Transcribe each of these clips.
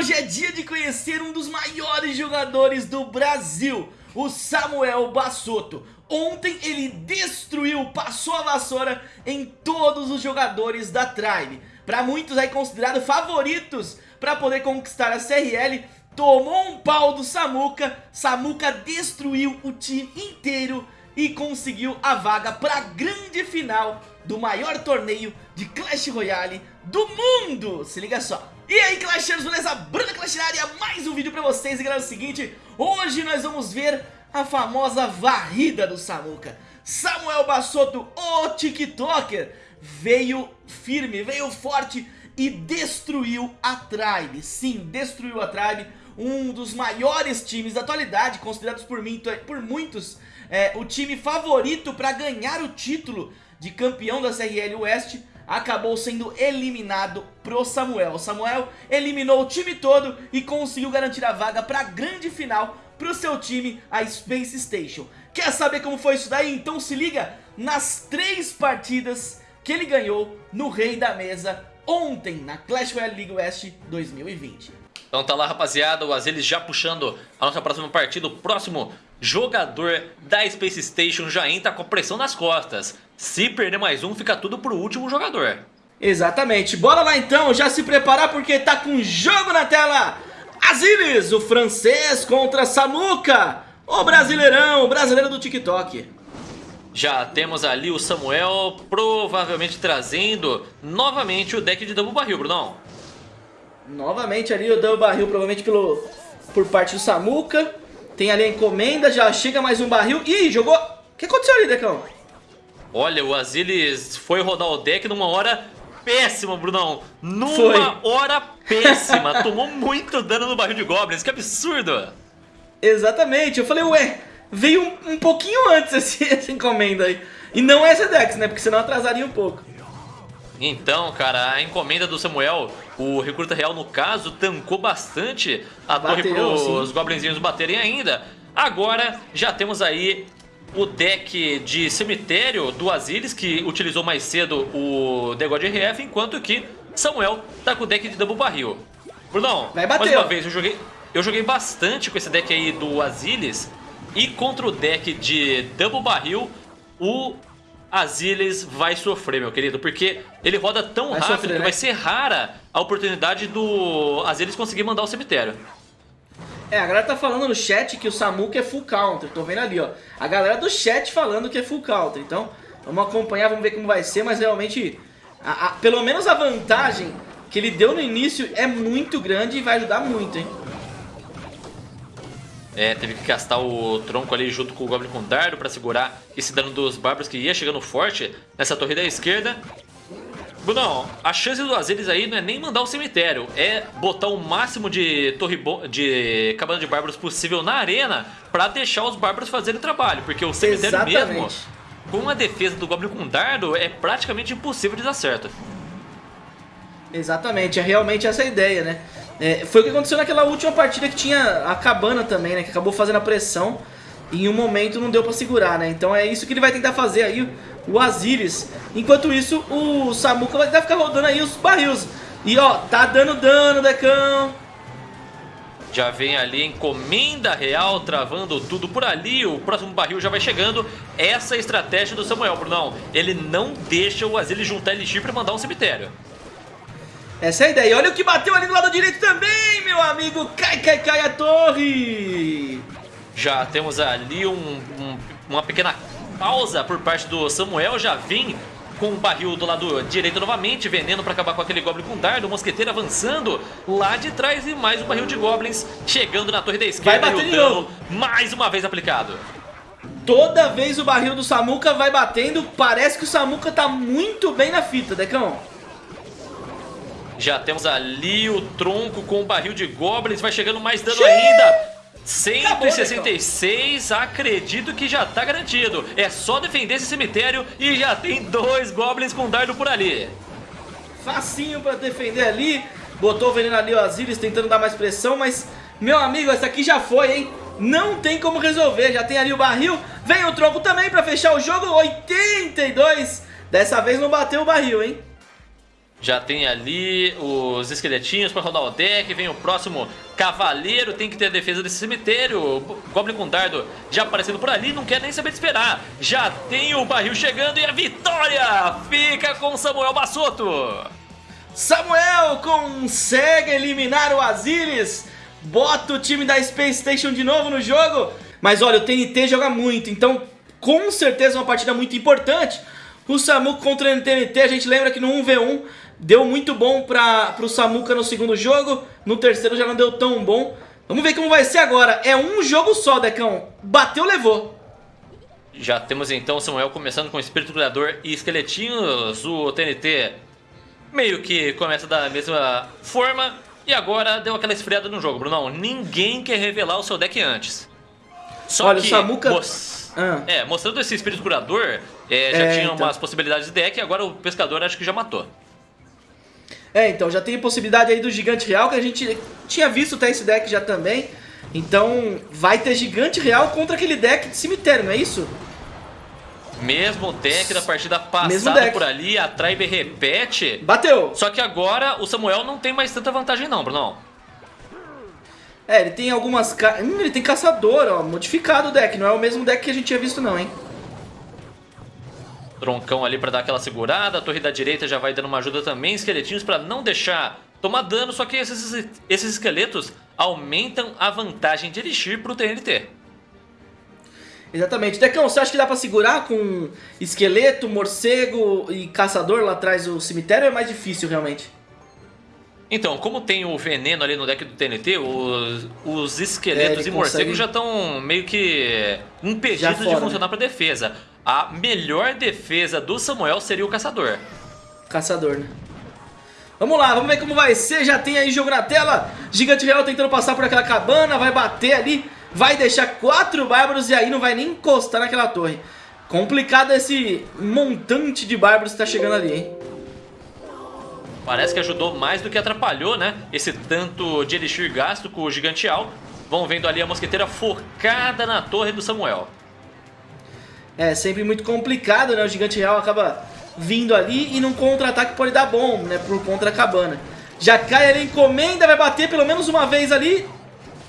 hoje é dia de conhecer um dos maiores jogadores do Brasil, o Samuel Bassotto. Ontem ele destruiu, passou a vassoura em todos os jogadores da Tribe. Para muitos aí considerado favoritos para poder conquistar a CRL, tomou um pau do Samuca, Samuca destruiu o time inteiro e conseguiu a vaga para a grande final do maior torneio de Clash Royale do mundo. Se liga só. E aí Clashers, beleza? Bruna Clash na área, mais um vídeo pra vocês. E galera, é o seguinte, hoje nós vamos ver a famosa varrida do Samuca. Samuel Bassotto, o TikToker, veio firme, veio forte e destruiu a Tribe. Sim, destruiu a Tribe, um dos maiores times da atualidade, considerados por, mim, por muitos é, o time favorito para ganhar o título de campeão da CRL West acabou sendo eliminado pro Samuel. O Samuel eliminou o time todo e conseguiu garantir a vaga para a grande final pro seu time, a Space Station. Quer saber como foi isso daí? Então se liga nas três partidas que ele ganhou no Rei da Mesa ontem na Clash Royale League West 2020. Então tá lá rapaziada, o Azelis já puxando a nossa próxima partida, o próximo jogador da Space Station já entra com a pressão nas costas. Se perder mais um, fica tudo pro último jogador. Exatamente. Bora lá então, já se preparar porque tá com jogo na tela. Azilis, o francês contra Samuca, o brasileirão, o brasileiro do TikTok. Já temos ali o Samuel provavelmente trazendo novamente o deck de Double Barril, Brunão. Novamente ali o Double Barril, provavelmente pelo, por parte do Samuca. Tem ali a encomenda, já chega mais um barril. Ih, jogou... O que aconteceu ali, Decão? Olha, o Azilis foi rodar o deck numa hora péssima, Brunão. Numa foi. hora péssima. Tomou muito dano no barril de Goblins. Que absurdo. Exatamente. Eu falei, ué, veio um, um pouquinho antes esse, essa encomenda aí. E não essa Dex, né? Porque senão atrasaria um pouco. Então, cara, a encomenda do Samuel, o recruta real no caso, tancou bastante a Bateu, torre para os goblinzinhos baterem ainda. Agora já temos aí o deck de cemitério do Azilis, que utilizou mais cedo o The God RF, enquanto que Samuel tá com o deck de Double Barril. Brunão, Vai bater, mais uma vez, eu joguei, eu joguei bastante com esse deck aí do Azilis, e contra o deck de Double Barril, o Aziles vai sofrer, meu querido, porque ele roda tão vai rápido sofrer, que né? vai ser rara a oportunidade do Aziles conseguir mandar o cemitério. É, a galera tá falando no chat que o Samuka é full counter, tô vendo ali, ó. A galera do chat falando que é full counter, então vamos acompanhar, vamos ver como vai ser, mas realmente, a, a, pelo menos a vantagem que ele deu no início é muito grande e vai ajudar muito, hein. É, teve que gastar o tronco ali junto com o Goblin com dardo para segurar esse dano dos bárbaros que ia chegando forte nessa torre da esquerda. Brunão, a chance do Azelis aí não é nem mandar o cemitério, é botar o máximo de torre de cabana de bárbaros possível na arena para deixar os bárbaros fazerem trabalho, porque o cemitério Exatamente. mesmo, com a defesa do Goblin com dardo, é praticamente impossível de dar certo. Exatamente, é realmente essa a ideia, né? É, foi o que aconteceu naquela última partida que tinha a Cabana também, né? Que acabou fazendo a pressão e em um momento não deu pra segurar, né? Então é isso que ele vai tentar fazer aí, o Aziris. Enquanto isso, o Samuka vai tentar ficar rodando aí os barris. E ó, tá dando dano, Decão. Já vem ali encomenda real, travando tudo por ali. O próximo barril já vai chegando. Essa é a estratégia do Samuel, Brunão. Ele não deixa o Azilis juntar elixir pra mandar um cemitério. Essa é a ideia. Olha o que bateu ali do lado direito também, meu amigo. Cai, cai, cai a torre. Já temos ali um, um, uma pequena pausa por parte do Samuel. Já vem com o barril do lado direito novamente, veneno para acabar com aquele Goblin com dardo, o Mosqueteiro avançando lá de trás e mais um barril de Goblins chegando na torre da esquerda vai bater e o dano mais uma vez aplicado. Toda vez o barril do Samuka vai batendo, parece que o Samuka tá muito bem na fita, Decão. Já temos ali o tronco com o barril de Goblins. Vai chegando mais dano ainda. 166, Acabou, acredito que já tá garantido. É só defender esse cemitério e já tem dois Goblins com dardo por ali. Facinho pra defender ali. Botou o veneno ali, o Aziris tentando dar mais pressão, mas... Meu amigo, essa aqui já foi, hein? Não tem como resolver, já tem ali o barril. Vem o tronco também pra fechar o jogo, 82. Dessa vez não bateu o barril, hein? Já tem ali os esqueletinhos para rodar o deck, vem o próximo cavaleiro, tem que ter a defesa desse cemitério. O Goblin com dardo já aparecendo por ali, não quer nem saber de esperar. Já tem o barril chegando e a vitória fica com Samuel Bassotto. Samuel consegue eliminar o Aziris, bota o time da Space Station de novo no jogo. Mas olha, o TNT joga muito, então com certeza uma partida muito importante. O Samu contra o TNT, a gente lembra que no 1v1 Deu muito bom para o Samuka no segundo jogo, no terceiro já não deu tão bom. Vamos ver como vai ser agora. É um jogo só, Decão. Bateu, levou. Já temos então o Samuel começando com Espírito Criador e Esqueletinhos. O TNT meio que começa da mesma forma. E agora deu aquela esfriada no jogo, Brunão. Ninguém quer revelar o seu deck antes. Só Olha, que, o Samuka... Ah. É, mostrando esse Espírito Curador, é, já é, tinha então... umas possibilidades de deck e agora o Pescador acho que já matou. É, então, já tem possibilidade aí do Gigante Real, que a gente tinha visto até esse deck já também. Então, vai ter Gigante Real contra aquele deck de cemitério, não é isso? Mesmo deck da partida passada por ali, a Tribe repete. Bateu! Só que agora o Samuel não tem mais tanta vantagem não, Bruno. É, ele tem algumas... Hum, ele tem caçador, ó, modificado o deck. Não é o mesmo deck que a gente tinha visto não, hein? Troncão ali para dar aquela segurada. A torre da direita já vai dando uma ajuda também. Esqueletinhos para não deixar tomar dano. Só que esses, esses esqueletos aumentam a vantagem de Elixir para o TNT. Exatamente. Decão, você acha que dá pra segurar com esqueleto, morcego e caçador lá atrás do cemitério é mais difícil realmente? Então, como tem o veneno ali no deck do TNT, os, os esqueletos é, e morcegos já estão meio que impedidos de funcionar né? para defesa a melhor defesa do Samuel seria o caçador. Caçador, né? Vamos lá, vamos ver como vai ser. Já tem aí jogo na tela. Gigante Real tentando passar por aquela cabana. Vai bater ali. Vai deixar quatro bárbaros e aí não vai nem encostar naquela torre. Complicado esse montante de bárbaros que tá chegando ali, hein? Parece que ajudou mais do que atrapalhou, né? Esse tanto de elixir gasto com o Gigante Real. Vão vendo ali a mosqueteira focada na torre do Samuel é sempre muito complicado, né? O Gigante Real acaba vindo ali e num contra-ataque pode dar bom, né? Por contra a cabana. Já cai ali, encomenda, vai bater pelo menos uma vez ali.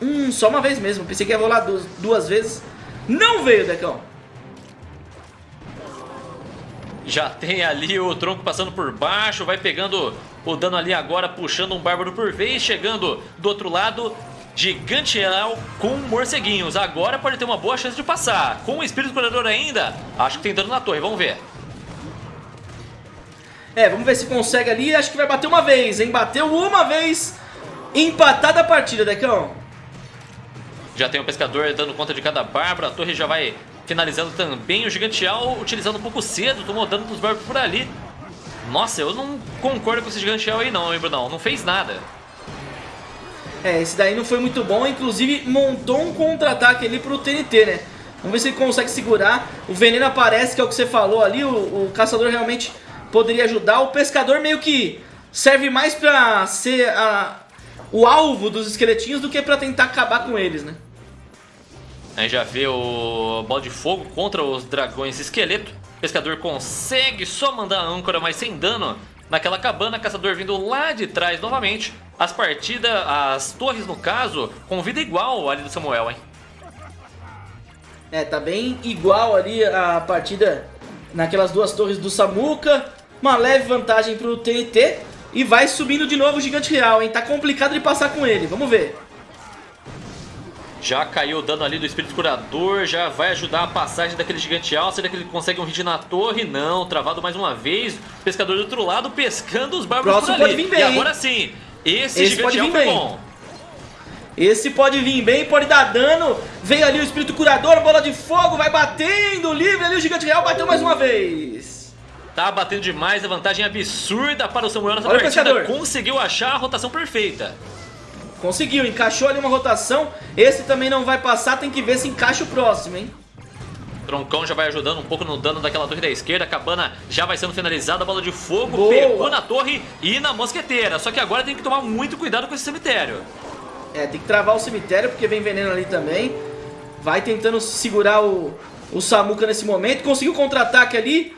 Hum, só uma vez mesmo. Pensei que ia rolar duas, duas vezes. Não veio, Decão. Já tem ali o tronco passando por baixo, vai pegando o dano ali agora, puxando um bárbaro por vez, chegando do outro lado, Gigantiel com morceguinhos. Agora pode ter uma boa chance de passar. Com o Espírito Curador ainda, acho que tem dano na torre. Vamos ver. É, vamos ver se consegue ali. Acho que vai bater uma vez, hein? Bateu uma vez. Empatada a partida, Decão. Já tem o Pescador dando conta de cada Bárbara. A torre já vai finalizando também. O Gigantiel utilizando um pouco cedo. Tomou dano dos Bárbaros por ali. Nossa, eu não concordo com esse Gigantiel aí não, hein, Brunão? Não fez nada. É, esse daí não foi muito bom, inclusive montou um contra-ataque ali pro TNT, né? Vamos ver se ele consegue segurar. O veneno aparece, que é o que você falou ali, o, o caçador realmente poderia ajudar. O pescador meio que serve mais pra ser a, o alvo dos esqueletinhos do que pra tentar acabar com eles, né? Aí já vê o bola de fogo contra os dragões esqueleto. O pescador consegue só mandar a âncora, mas sem dano naquela cabana. Caçador vindo lá de trás novamente. As partidas, as torres no caso, com vida igual ali do Samuel, hein? É, tá bem igual ali a partida naquelas duas torres do Samuka. Uma leve vantagem pro TNT. E vai subindo de novo o Gigante Real, hein? Tá complicado de passar com ele, vamos ver. Já caiu o dano ali do Espírito Curador, já vai ajudar a passagem daquele Gigante Real. Será que ele consegue um hit na torre? Não, travado mais uma vez. Pescador do outro lado pescando os bárbaros Próximo por ali. Pode vir bem, e agora sim, esse, esse pode vir bem. bom. Esse pode vir bem, pode dar dano. Veio ali o Espírito Curador, bola de fogo, vai batendo, livre ali o Gigante Real, bateu mais uma vez. Tá batendo demais, a vantagem absurda para o Samuel nessa Olha partida. Conseguiu achar a rotação perfeita. Conseguiu, encaixou ali uma rotação. Esse também não vai passar, tem que ver se encaixa o próximo, hein? Troncão já vai ajudando um pouco no dano daquela torre da esquerda. A cabana já vai sendo finalizada. A bola de fogo Boa. pegou na torre e na mosqueteira. Só que agora tem que tomar muito cuidado com esse cemitério. É, tem que travar o cemitério porque vem veneno ali também. Vai tentando segurar o, o Samuka nesse momento. Conseguiu contra-ataque ali.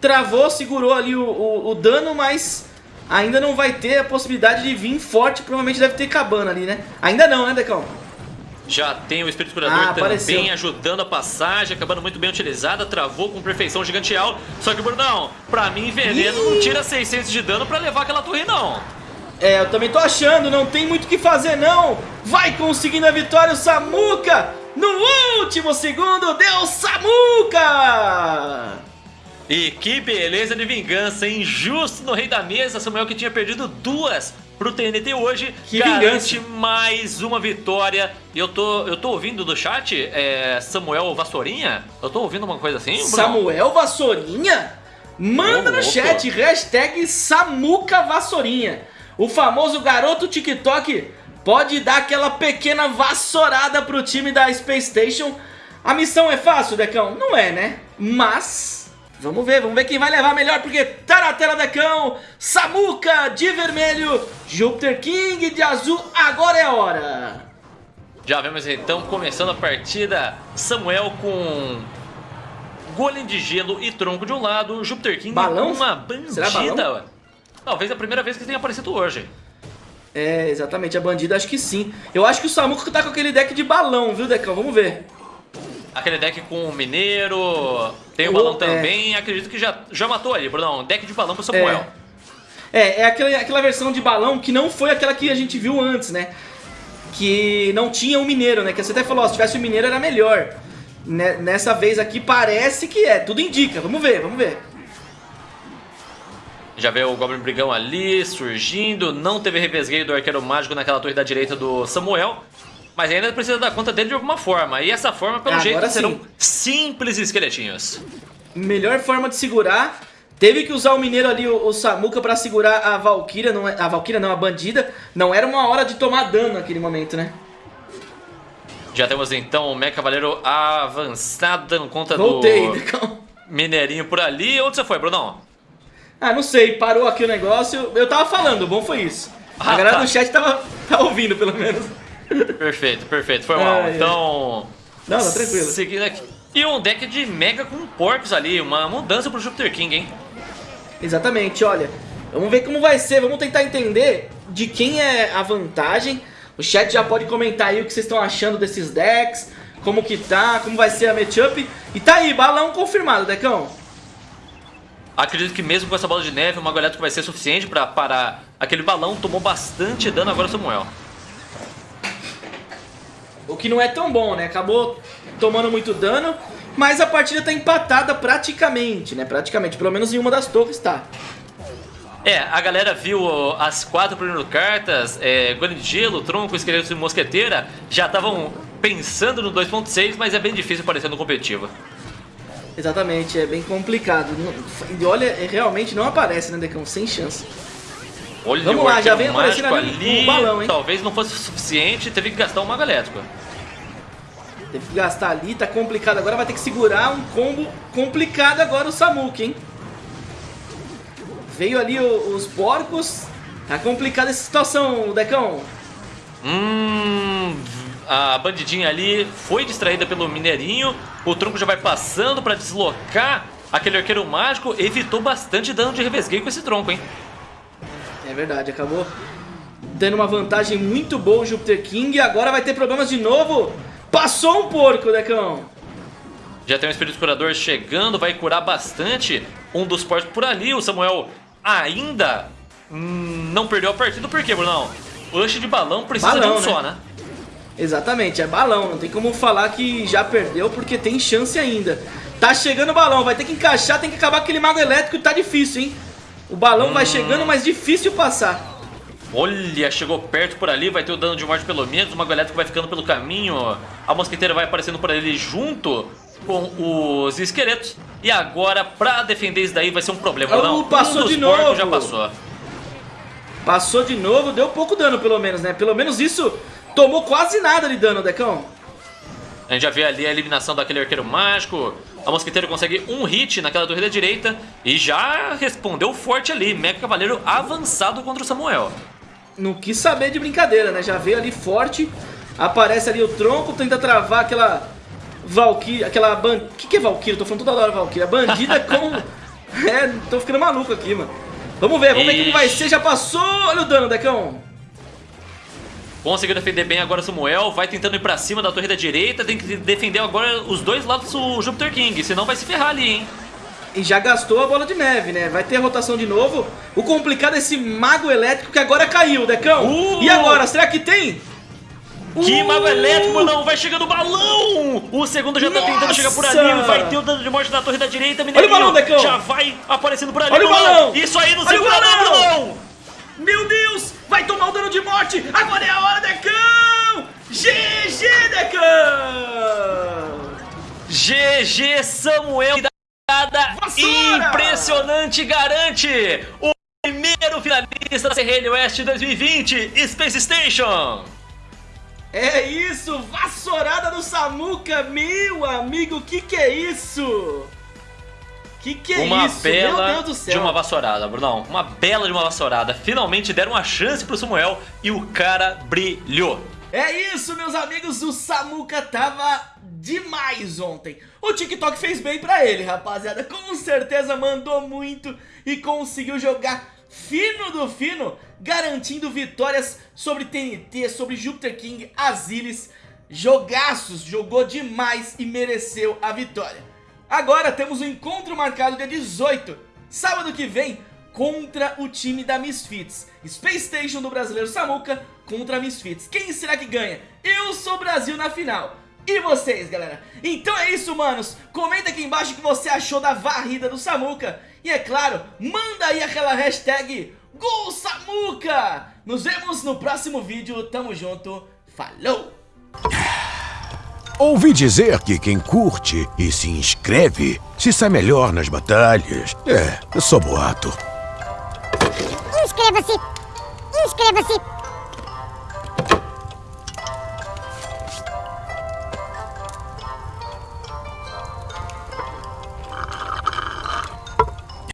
Travou, segurou ali o, o, o, dano, mas ainda não vai ter a possibilidade de vir forte, provavelmente deve ter cabana ali, né? Ainda não, né, Decão? Já tem o Espírito Curador Ah, também apareceu. ajudando a passagem, acabando muito bem utilizada, travou com perfeição giganteal. Só que, Brunão, pra mim, veneno não tira 600 de dano pra levar aquela torre, não. É, eu também tô achando, não tem muito o que fazer não. Vai conseguindo a vitória o Samuca. No último segundo, deu Samuca. E que beleza de vingança, injusto no rei da mesa, Samuel que tinha perdido duas pro TNT hoje, Que garante vingança. mais uma vitória. Eu tô, eu tô ouvindo do chat, é, Samuel Vassourinha? Eu tô ouvindo uma coisa assim, Bruno? Samuel Vassourinha? Manda no chat, hashtag Samuca Vassourinha. O famoso garoto TikTok pode dar aquela pequena vassourada pro time da Space Station. A missão é fácil, Decão? Não é, né? Mas... Vamos ver, vamos ver quem vai levar melhor, porque tá na tela, Decão. Samuca de vermelho, Júpiter King de azul, agora é a hora. Já vemos então começando a partida, Samuel com Golem de gelo e tronco de um lado, Júpiter King Balão? com uma bandida. Talvez a primeira vez que tenha aparecido hoje. É, exatamente, a bandida acho que sim. Eu acho que o Samuca tá com aquele deck de balão, viu, Decão? Vamos ver. Aquele deck com o Mineiro, tem o O- balão é. também, acredito que já, já matou ali, Brunão. Deck de balão pro Samuel. É, é aquela, aquela versão de balão que não foi aquela que a gente viu antes, né? Que não tinha o mineiro, né? Que você até falou, ó, se tivesse o mineiro era melhor. Ne- Nessa vez aqui parece que é, tudo indica. Vamos ver, vamos ver. Já vê o Goblin Brigão ali surgindo, não teve revesgueio do Arqueiro Mágico naquela torre da direita do Samuel. Mas ainda precisa dar conta dele de alguma forma. E essa forma, pelo Agora jeito, sim. serão simples esqueletinhos. Melhor forma de segurar. Teve que usar o mineiro ali, o, o Samuca, pra segurar a Valkyria. Não, é- a Valkyria não, a bandida. Não era uma hora de tomar dano naquele momento, né? Já temos então o Mecha Cavaleiro avançado, dando conta Voltei, do Decão. Mineirinho por ali. Onde você foi, Brunão? Ah, não sei, parou aqui o negócio. Eu tava falando, o bom foi isso. A Ah, galera tá. do chat tava, tava ouvindo, pelo menos. Perfeito, perfeito, foi mal. Ai. então. Não, tá tranquilo. Seguindo aqui. E um deck de Mega com porcos ali, uma mudança pro Jupiter King, hein? Exatamente, olha. Vamos ver como vai ser, vamos tentar entender de quem é a vantagem. O chat já pode comentar aí o que vocês estão achando desses decks, como que tá, como vai ser a matchup. E tá aí, balão confirmado, Decão. Acredito que mesmo com essa bola de neve, o Mago Elétrico vai ser suficiente pra parar aquele balão. Tomou bastante dano agora o Samuel. O que não é tão bom, né? Acabou tomando muito dano, mas a partida tá empatada praticamente, né? Praticamente, pelo menos em uma das torres tá. É, a galera viu as quatro primeiras cartas, é, Golem de Gelo, Tronco, Esqueleto e Mosqueteira, já estavam pensando no 2.6, mas é bem difícil aparecer no competitivo. Exatamente, é bem complicado. E olha, é, realmente não aparece, né, Decão? Sem chance. Olha Vamos lá, já vem aparecendo mágico ali o balão, hein? Talvez não fosse suficiente, teve que gastar um Mago Elétrico. Teve que gastar ali, tá complicado. Agora vai ter que segurar um combo complicado agora o Samuki, hein? Veio ali o- os porcos. Tá complicada essa situação, Decão. Hum, a bandidinha ali foi distraída pelo mineirinho. O tronco já vai passando pra deslocar aquele arqueiro mágico. Evitou bastante dano de revesgueio com esse tronco, hein? É verdade, acabou tendo uma vantagem muito boa o Jupiter King. E agora vai ter problemas de novo. Passou um porco, Decão. Já tem um espírito curador chegando, vai curar bastante um dos porcos por ali. O Samuel ainda hum, não perdeu a partida, por quê, Brunão? O lanche de balão precisa Balão, de um né? só, né? Exatamente, é balão. Não tem como falar que já perdeu porque tem chance ainda. Tá chegando o balão, vai ter que encaixar, tem que acabar aquele mago elétrico e tá difícil, hein? O balão vai chegando, mas difícil passar. Olha, chegou perto por ali, vai ter o dano de morte pelo menos, o Mago Elétrico vai ficando pelo caminho, a Mosqueteira vai aparecendo por ali junto com os esqueletos. E agora, pra defender isso daí, vai ser um problema, Oh, não? passou um de novo. já passou. Passou de novo, deu pouco dano pelo menos, né? Pelo menos isso tomou quase nada de dano, Decão. A gente já vê ali a eliminação daquele arqueiro mágico. A Mosqueteira consegue um hit naquela torre da direita e já respondeu forte ali. Mega Cavaleiro avançado contra o Samuel. Não quis saber de brincadeira, né? Já veio ali forte, aparece ali o tronco, tenta travar aquela Valkyria, aquela ban... O que, que é Valkyria? Tô falando toda hora Valkyria. Bandida com... é, tô ficando maluco aqui, mano. Vamos ver, vamos ver como vai ser. Já passou. Olha o dano, Decão. Conseguiu defender bem agora o Samuel, vai tentando ir pra cima da torre da direita, tem que defender agora os dois lados do Jupiter King, senão vai se ferrar ali, hein? E já gastou a bola de neve, né? Vai ter rotação de novo. O complicado é esse mago elétrico que agora caiu, Decão. Uh! E agora, será que tem? Que uh! mago elétrico, não, vai chegando o balão! O segundo já tá Nossa! tentando chegar por ali, vai ter o dano de morte na torre da direita, Mineirinho. Olha o balão, Decão! Já vai aparecendo por ali, Olha o balão! Isso aí não segura não, balão! Meu Deus! Vai tomar o dano de morte! Agora é a hora, Decão! GG, Decão! GG, Samuel! Vassoura! Impressionante, garante! O primeiro finalista da CRN West 2020, Space Station! É isso, vassourada do Samuca, meu amigo, que que é isso? Que que é uma isso? Bela Meu Deus do céu. de uma vassourada, Brunão. Uma bela de uma vassourada. Finalmente deram uma chance pro Samuel e o cara brilhou. É isso, meus amigos, o Samuca tava demais ontem. O TikTok fez bem pra ele, rapaziada. Com certeza mandou muito e conseguiu jogar fino do fino, garantindo vitórias sobre TNT, sobre Jupiter King, Azilis. Jogaços, jogou demais e mereceu a vitória. Agora temos o um encontro marcado dia 18, sábado que vem, contra o time da Misfits. Space Station do brasileiro Samuca contra a Misfits. Quem será que ganha? Eu sou Brasil na final. E vocês, galera? Então é isso, manos. Comenta aqui embaixo o que você achou da varrida do Samuca. E é claro, manda aí aquela hashtag Gol Samuca. Nos vemos no próximo vídeo. Tamo junto. Falou! Ouvi dizer que quem curte e se inscreve se sai melhor nas batalhas. É, só boato. Inscreva-se! Inscreva-se!